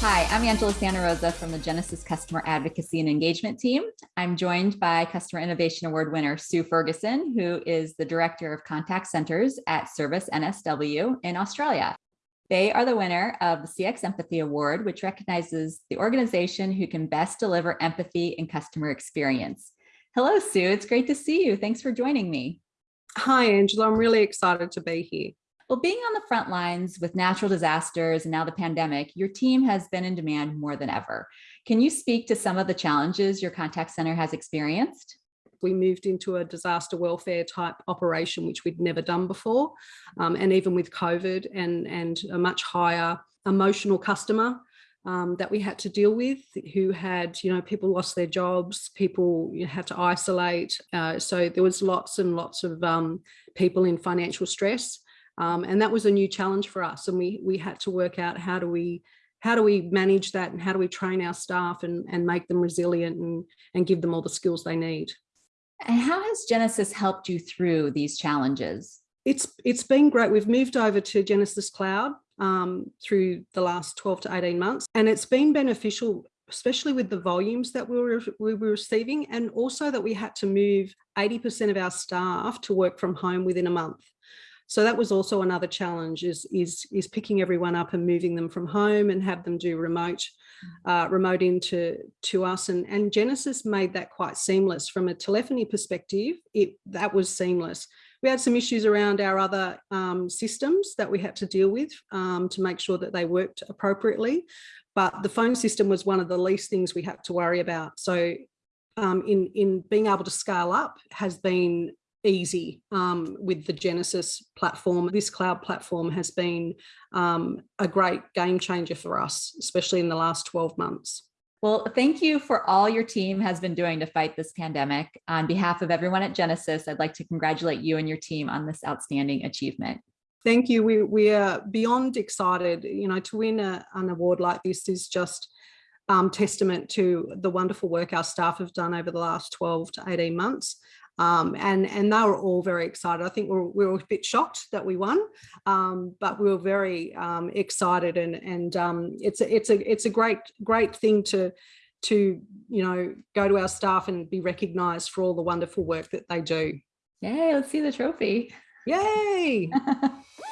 Hi, I'm Angela Santa Rosa from the Genesys Customer Advocacy and Engagement Team. I'm joined by Customer Innovation Award winner Sue Ferguson, who is the Director of Contact Centers at Service NSW in Australia. They are the winner of the CX Empathy Award, which recognizes the organization who can best deliver empathy and customer experience. Hello, Sue. It's great to see you. Thanks for joining me. Hi, Angela. I'm really excited to be here. Well, being on the front lines with natural disasters and now the pandemic, your team has been in demand more than ever. Can you speak to some of the challenges your contact center has experienced? We moved into a disaster welfare type operation, which we'd never done before. Um, and even with COVID and, and a much higher emotional customer um, that we had to deal with who had, you know, people lost their jobs, people had to isolate. Uh, so there was lots and lots of um, people in financial stress. Um, and that was a new challenge for us. And we, we had to work out how do we how do we manage that and how do we train our staff and, and make them resilient and, and give them all the skills they need. And how has Genesys helped you through these challenges? It's it's been great. We've moved over to Genesys Cloud um, through the last 12 to 18 months, and it's been beneficial especially with the volumes that we were, we were receiving and also that we had to move 80% of our staff to work from home within a month. So that was also another challenge is, is, is picking everyone up and moving them from home and have them do remote, mm. uh, remote into to us. And, and Genesys made that quite seamless from a telephony perspective. It that was seamless. We had some issues around our other um, systems that we had to deal with um, to make sure that they worked appropriately. But the phone system was one of the least things we had to worry about. So um, in, in being able to scale up has been easy um, with the Genesys platform. This cloud platform has been um, a great game changer for us, especially in the last 12 months. Well, thank you for all your team has been doing to fight this pandemic. On behalf of everyone at Genesys, I'd like to congratulate you and your team on this outstanding achievement. Thank you. We, we are beyond excited. You know, to win a, an award like this is just um, testament to the wonderful work our staff have done over the last 12 to 18 months. Um, and, and they were all very excited. I think we were, we were a bit shocked that we won, um, but we were very um, excited and, and um, it's, a, it's, a, it's a great, great thing to, to, you know, go to our staff and be recognized for all the wonderful work that they do. Yay, let's see the trophy. Yay!